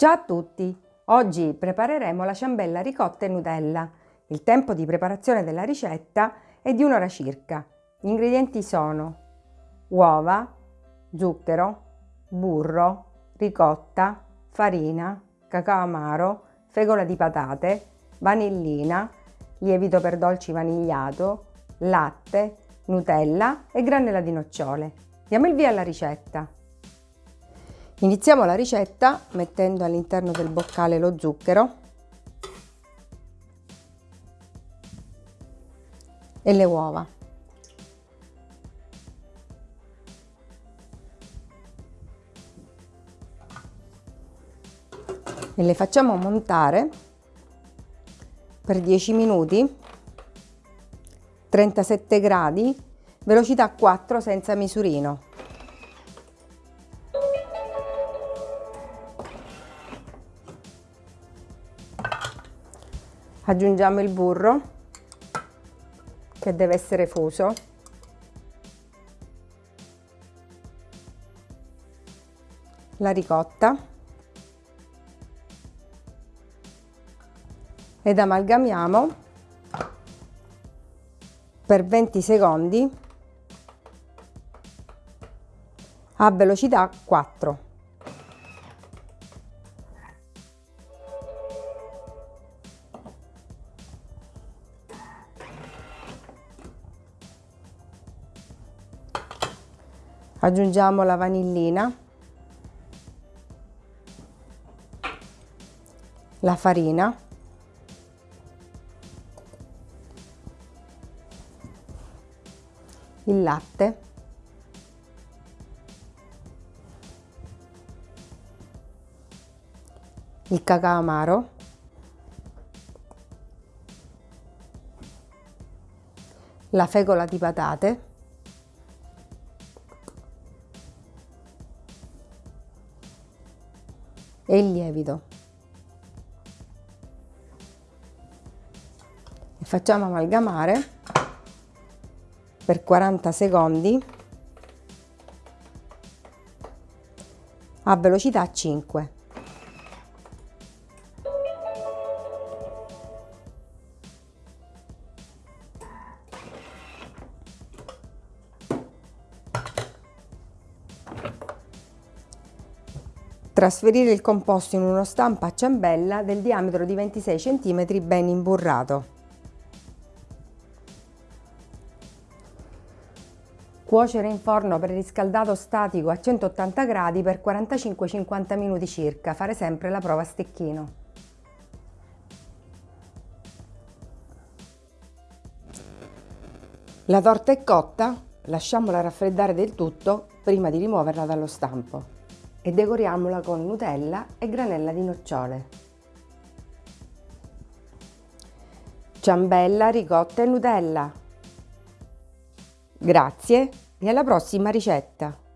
Ciao a tutti! Oggi prepareremo la ciambella ricotta e Nutella. Il tempo di preparazione della ricetta è di un'ora circa. Gli ingredienti sono uova, zucchero, burro, ricotta, farina, cacao amaro, fegola di patate, vanillina, lievito per dolci vanigliato, latte, Nutella e granella di nocciole. Diamo il via alla ricetta. Iniziamo la ricetta mettendo all'interno del boccale lo zucchero e le uova. E le facciamo montare per 10 minuti 37 gradi, velocità 4 senza misurino. Aggiungiamo il burro che deve essere fuso. La ricotta ed amalgamiamo per 20 secondi a velocità 4. Aggiungiamo la vanillina, la farina il latte, il cacao amaro, la fecola di patate, e il lievito. E facciamo amalgamare per 40 secondi a velocità 5. Trasferire il composto in uno stampo a ciambella del diametro di 26 cm ben imburrato. Cuocere in forno preriscaldato statico a 180 gradi per 45-50 minuti circa, fare sempre la prova a stecchino. La torta è cotta, lasciamola raffreddare del tutto prima di rimuoverla dallo stampo e decoriamola con Nutella e granella di nocciole. Ciambella, ricotta e Nutella. Grazie e alla prossima ricetta!